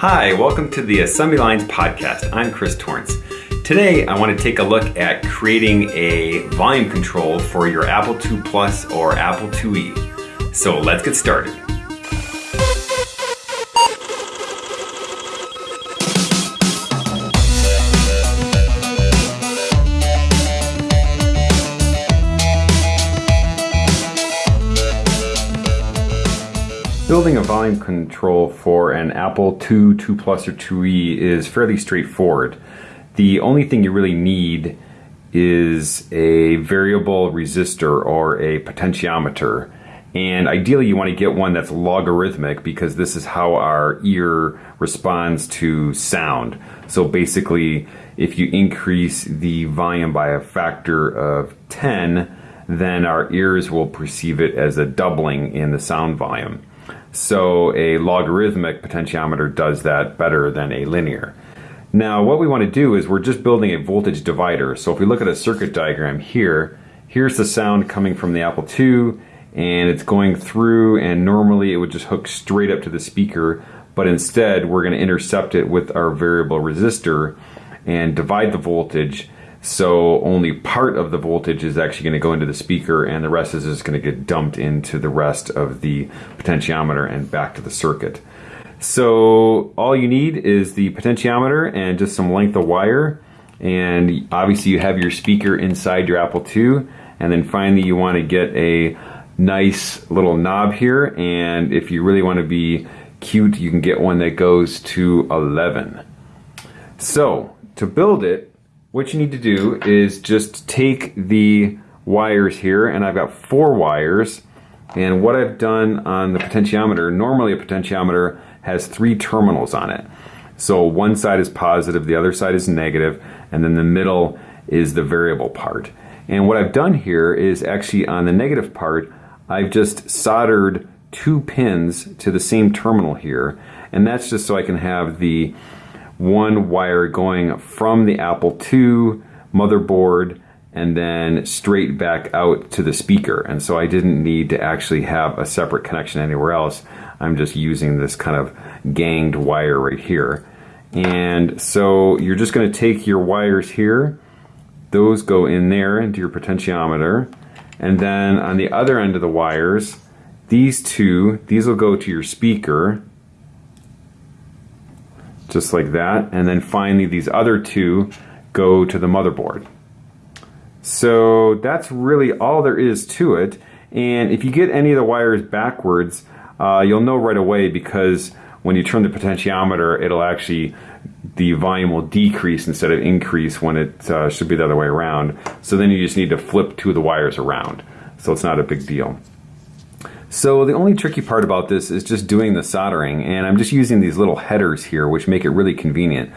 Hi, welcome to the Assembly Lines podcast. I'm Chris Torrence. Today, I want to take a look at creating a volume control for your Apple II Plus or Apple IIe. So let's get started. Building a volume control for an Apple II, II Plus, or IIe is fairly straightforward. The only thing you really need is a variable resistor or a potentiometer. And ideally you want to get one that's logarithmic because this is how our ear responds to sound. So basically, if you increase the volume by a factor of 10, then our ears will perceive it as a doubling in the sound volume. So a logarithmic potentiometer does that better than a linear. Now what we want to do is we're just building a voltage divider. So if we look at a circuit diagram here, here's the sound coming from the Apple II and it's going through and normally it would just hook straight up to the speaker but instead we're going to intercept it with our variable resistor and divide the voltage so only part of the voltage is actually going to go into the speaker and the rest is just going to get dumped into the rest of the potentiometer and back to the circuit. So all you need is the potentiometer and just some length of wire and obviously you have your speaker inside your Apple II and then finally you want to get a nice little knob here and if you really want to be cute you can get one that goes to 11. So to build it what you need to do is just take the wires here and I've got four wires. And what I've done on the potentiometer normally a potentiometer has three terminals on it. So one side is positive the other side is negative and then the middle is the variable part. And what I've done here is actually on the negative part I've just soldered two pins to the same terminal here. And that's just so I can have the one wire going from the Apple II motherboard and then straight back out to the speaker. And so I didn't need to actually have a separate connection anywhere else. I'm just using this kind of ganged wire right here. And so you're just going to take your wires here, those go in there into your potentiometer, and then on the other end of the wires, these two, these will go to your speaker, just like that. And then finally these other two go to the motherboard. So that's really all there is to it. And if you get any of the wires backwards, uh, you'll know right away because when you turn the potentiometer, it'll actually, the volume will decrease instead of increase when it uh, should be the other way around. So then you just need to flip two of the wires around. So it's not a big deal. So the only tricky part about this is just doing the soldering and I'm just using these little headers here which make it really convenient.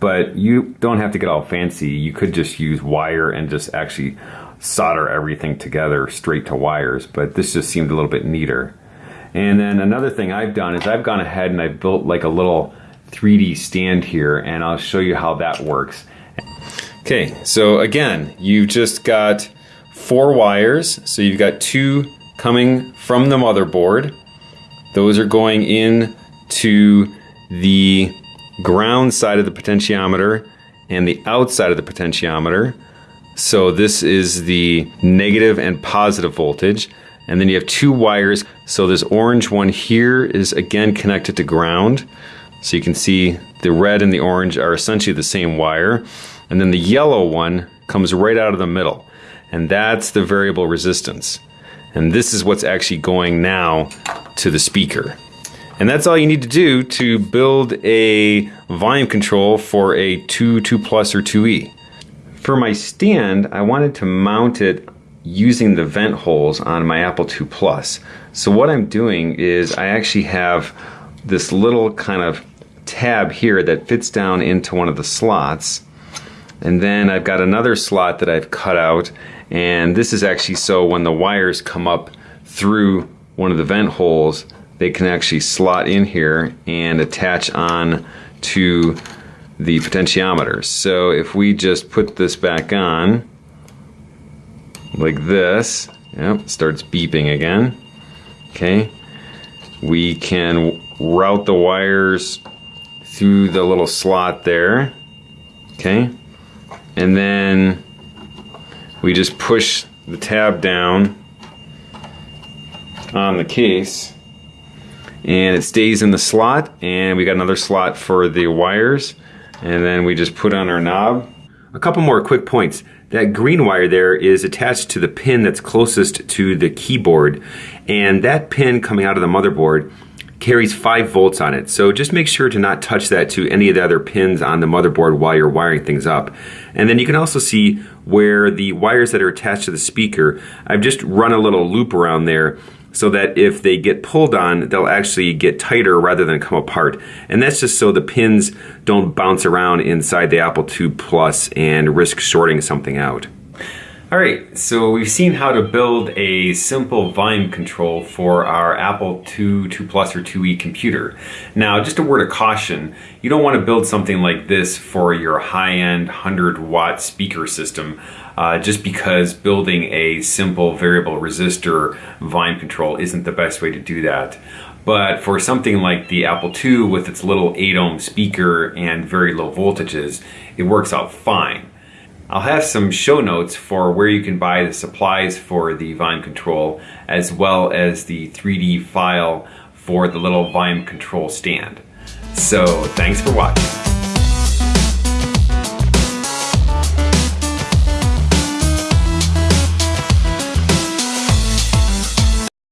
But you don't have to get all fancy. You could just use wire and just actually solder everything together straight to wires, but this just seemed a little bit neater. And then another thing I've done is I've gone ahead and I've built like a little 3D stand here and I'll show you how that works. Okay, so again, you've just got four wires. So you've got two coming from the motherboard. Those are going in to the ground side of the potentiometer and the outside of the potentiometer. So this is the negative and positive voltage. And then you have two wires. So this orange one here is again connected to ground. So you can see the red and the orange are essentially the same wire. And then the yellow one comes right out of the middle. And that's the variable resistance. And this is what's actually going now to the speaker. And that's all you need to do to build a volume control for a 2, 2 Plus or 2E. For my stand, I wanted to mount it using the vent holes on my Apple II Plus. So what I'm doing is I actually have this little kind of tab here that fits down into one of the slots. And then I've got another slot that I've cut out and this is actually so when the wires come up through one of the vent holes, they can actually slot in here and attach on to the potentiometer. So if we just put this back on, like this, yep, starts beeping again, okay, we can route the wires through the little slot there. Okay. And then we just push the tab down on the case and it stays in the slot and we got another slot for the wires and then we just put on our knob. A couple more quick points. That green wire there is attached to the pin that's closest to the keyboard and that pin coming out of the motherboard carries 5 volts on it. So just make sure to not touch that to any of the other pins on the motherboard while you're wiring things up. And then you can also see where the wires that are attached to the speaker, I've just run a little loop around there so that if they get pulled on, they'll actually get tighter rather than come apart. And that's just so the pins don't bounce around inside the Apple II Plus and risk shorting something out. Alright, so we've seen how to build a simple volume control for our Apple II, 2 Plus or 2E computer. Now, just a word of caution, you don't want to build something like this for your high-end 100 watt speaker system uh, just because building a simple variable resistor volume control isn't the best way to do that. But for something like the Apple II with its little 8 ohm speaker and very low voltages, it works out fine. I'll have some show notes for where you can buy the supplies for the volume control as well as the 3D file for the little volume control stand. So thanks for watching.